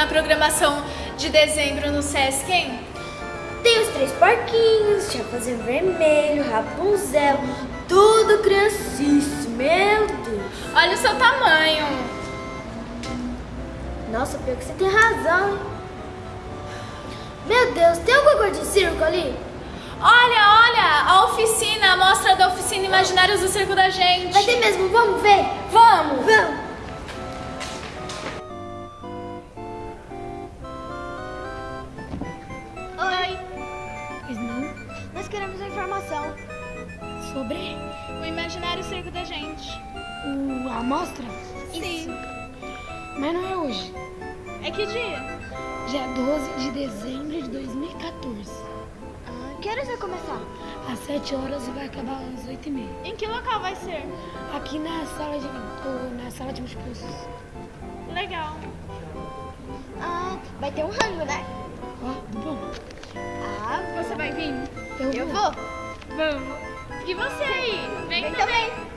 na programação de dezembro no Sesc, hein? Tem os três porquinhos, Chapeuzinho Vermelho, Rapunzel, tudo criancice, meu Deus. Olha o seu tamanho. Nossa, pior que você tem razão. Meu Deus, tem alguma coisa de circo ali? Olha, olha, a oficina, a mostra da oficina Imaginários do Circo da Gente. Vai ter mesmo, vamos ver? Vamos! Vamos! Pois não? Nós queremos a informação. Sobre O Imaginário Circo da Gente. o, a amostra? Sim. Mas não é hoje. É que dia? Dia 12 de dezembro de 2014. Ah, que horas vai começar? Às 7 horas e vai acabar às 8 e meia. Em que local vai ser? Aqui na sala de, ou na sala de múltiplos. Legal. Ah, vai ter um rango, né? Ó, Eu, eu vou. vou. Vamos. E você aí? Vem, Vem também. também.